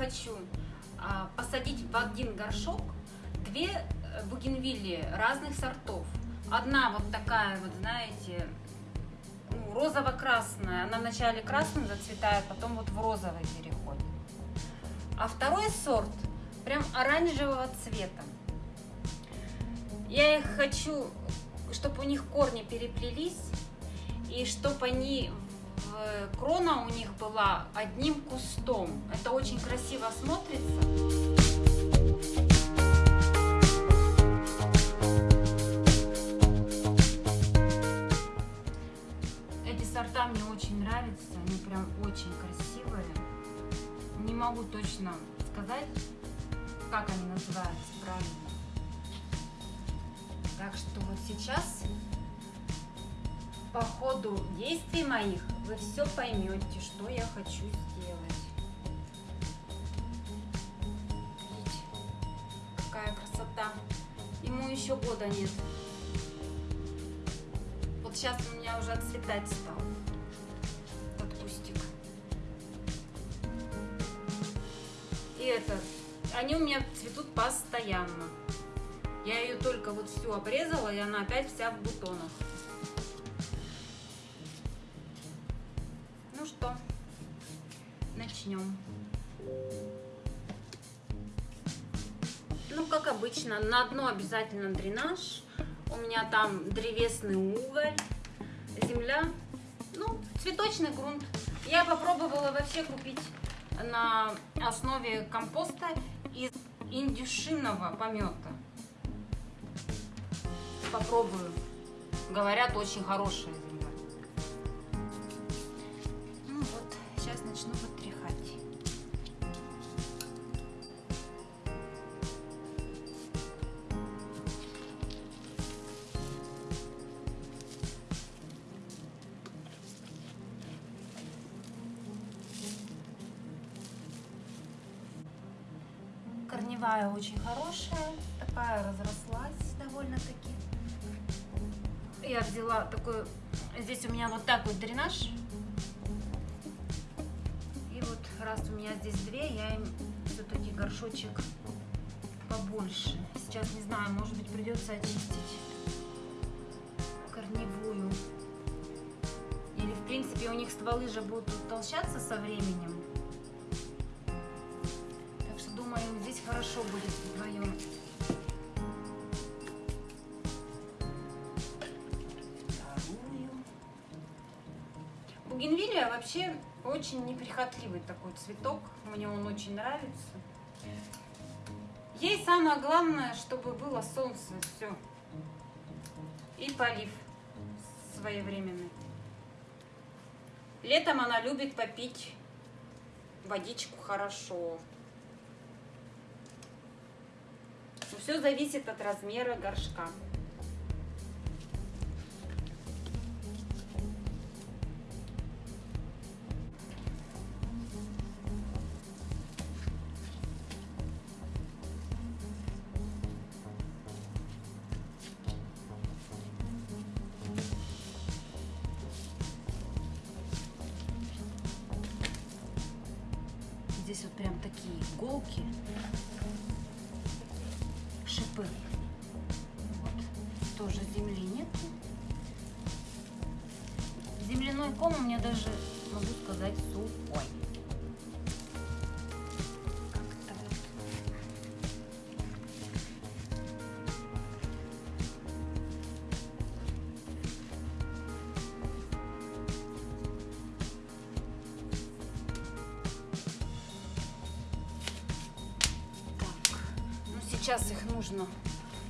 хочу а, посадить в один горшок две э, бугенвилли разных сортов. Одна вот такая вот, знаете, ну, розово-красная. Она вначале красным зацветает, потом вот в розовый переходит. А второй сорт прям оранжевого цвета. Я их хочу, чтобы у них корни переплелись, и чтобы они крона у них была одним кустом. Это очень красиво смотрится. Эти сорта мне очень нравятся, они прям очень красивые. Не могу точно сказать, как они называются правильно. Так что вот сейчас по ходу действий моих вы все поймете, что я хочу сделать. Видите, какая красота. Ему еще года нет. Вот сейчас у меня уже отцветать стал этот кустик. И это, они у меня цветут постоянно. Я ее только вот всю обрезала, и она опять вся в бутонах. Начнем. Ну, как обычно, на дно обязательно дренаж. У меня там древесный уголь, земля, ну, цветочный грунт. Я попробовала вообще купить на основе компоста из индюшиного помета. Попробую. Говорят, очень хорошая земля. Ну вот, сейчас начну корневая очень хорошая, такая разрослась довольно-таки. Я взяла такой, здесь у меня вот так вот дренаж. И вот раз у меня здесь две, я им все-таки горшочек побольше. Сейчас не знаю, может быть придется очистить корневую. Или в принципе у них стволы же будут утолщаться со временем. Хорошо будет вдвоем. Вторую. Бугенвилия вообще очень неприхотливый такой цветок. Мне он очень нравится. Ей самое главное, чтобы было солнце, все. И полив своевременный. Летом она любит попить водичку хорошо. Все зависит от размера горшка. Здесь вот прям такие иголки шипы. Вот. Тоже земли нет. Земляной ком у меня даже, могу сказать, сухой. Сейчас их нужно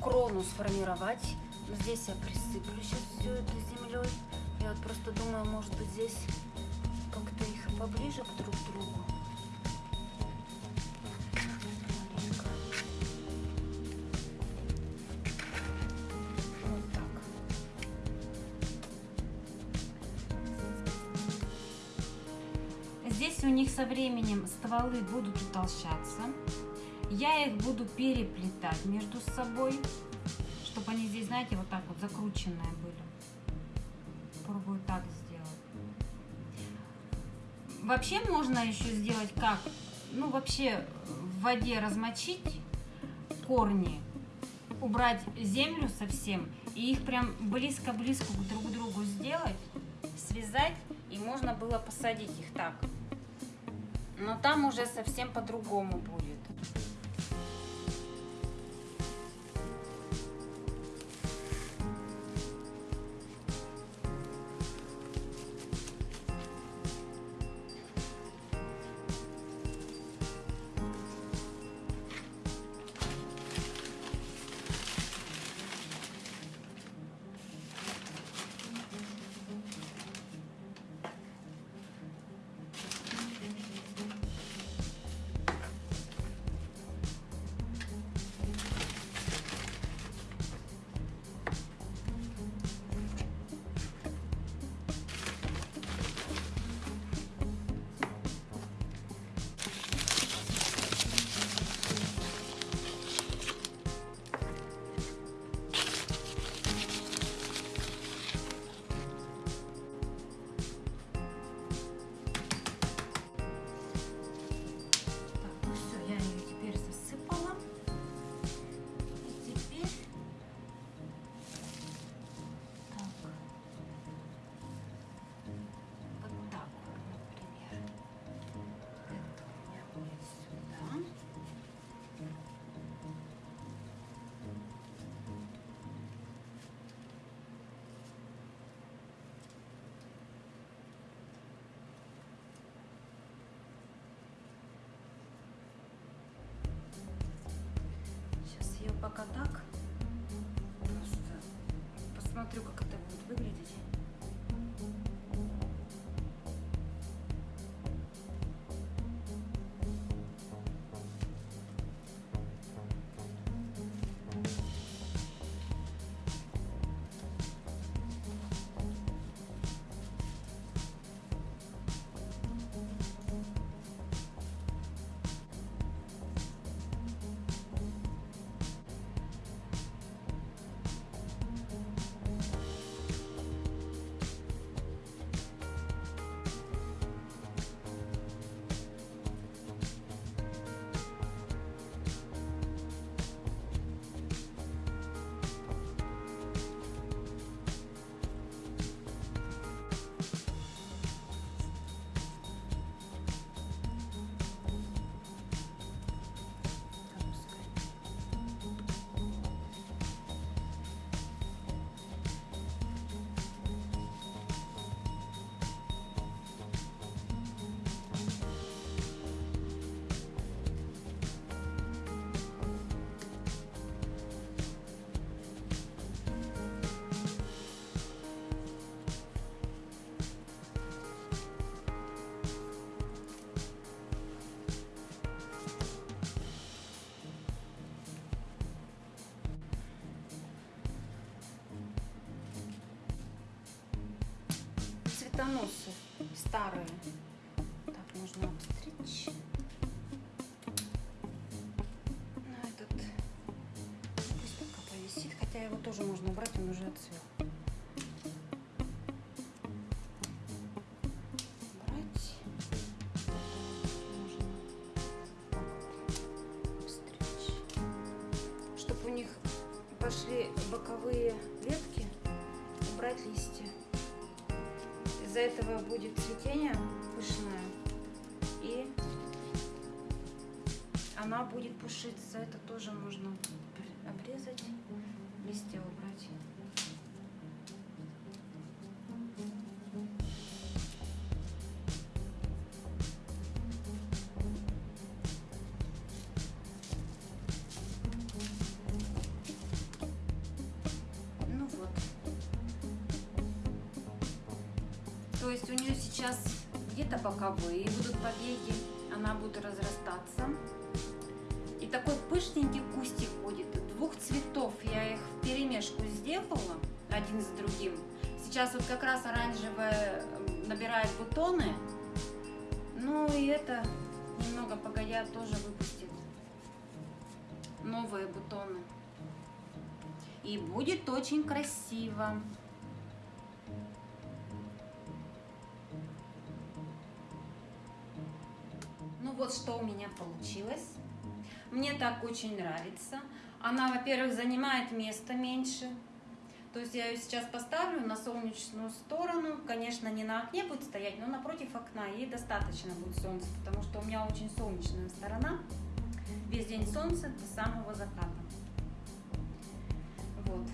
крону сформировать. Здесь я присыплю сейчас все это землей. Я вот просто думаю, может быть здесь как-то их поближе к друг другу. Вот так. Здесь у них со временем стволы будут утолщаться. Я их буду переплетать между собой, чтобы они здесь, знаете, вот так вот закрученные были. Попробую так сделать. Вообще можно еще сделать как? ну, вообще в воде размочить корни, убрать землю совсем и их прям близко-близко друг к другу сделать, связать, и можно было посадить их так. Но там уже совсем по-другому будет. Пока так. Просто посмотрю, как это будет выглядеть. Цветоносы старые. Так, можно обстричь. Ну, этот пусть пока повисит, хотя его тоже можно убрать, он уже отцвел. Пошли боковые ветки, убрать листья. Из-за этого будет цветение пышное. И она будет пушиться. Это тоже можно обрезать, листья убрать. То есть у нее сейчас где-то боковые будут побеги, она будет разрастаться. И такой пышненький кустик будет. Двух цветов я их в перемешку сделала, один с другим. Сейчас вот как раз оранжевая набирает бутоны. Ну и это немного погодя тоже выпустит новые бутоны. И будет очень красиво. Вот что у меня получилось. Мне так очень нравится. Она, во-первых, занимает место меньше. То есть я ее сейчас поставлю на солнечную сторону. Конечно, не на окне будет стоять, но напротив окна. Ей достаточно будет солнца, потому что у меня очень солнечная сторона. Весь день солнце до самого заката. Вот.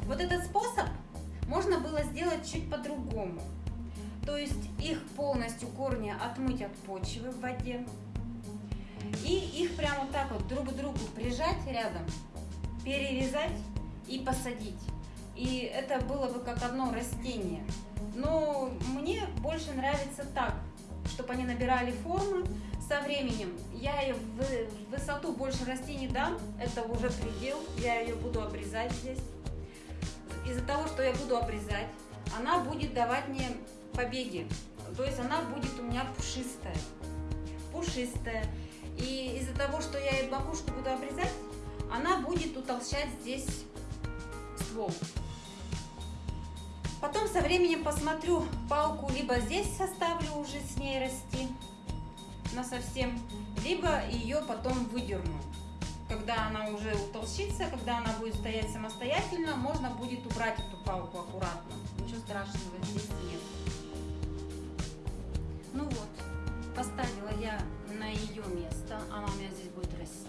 Вот этот способ можно было сделать чуть по-другому. То есть их полностью корни отмыть от почвы в воде. И их прямо так вот друг к другу прижать рядом, перерезать и посадить. И это было бы как одно растение. Но мне больше нравится так, чтобы они набирали формы со временем. Я ее в высоту больше растений дам, это уже предел, я ее буду обрезать здесь. Из-за того, что я буду обрезать, она будет давать мне побеги. То есть она будет у меня пушистая. Пушистая. И из-за того, что я ей макушку буду обрезать, она будет утолщать здесь ствол. Потом со временем посмотрю палку, либо здесь составлю уже с ней расти на совсем, либо ее потом выдерну. Когда она уже утолщится, когда она будет стоять самостоятельно, можно будет убрать эту палку аккуратно. Ничего страшного здесь нет. Поставила я на ее место, она у меня здесь будет расти.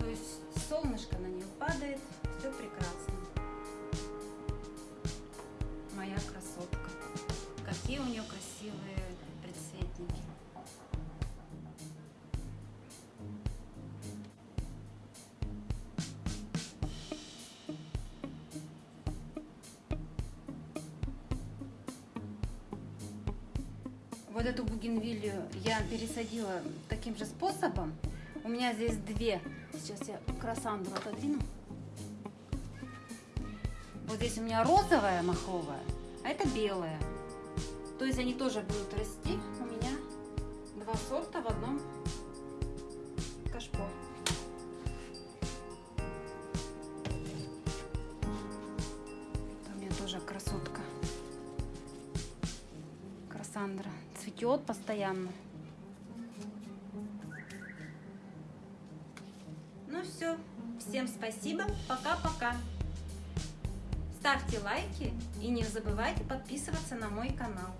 То есть солнышко на нее падает, все прекрасно. Вот эту бугенвилью я пересадила таким же способом. У меня здесь две. Сейчас я красандру отодвину. Вот здесь у меня розовая маховая, а это белая. То есть они тоже будут расти. У меня два сорта в одном постоянно. Ну все. Всем спасибо. Пока-пока. Ставьте лайки и не забывайте подписываться на мой канал.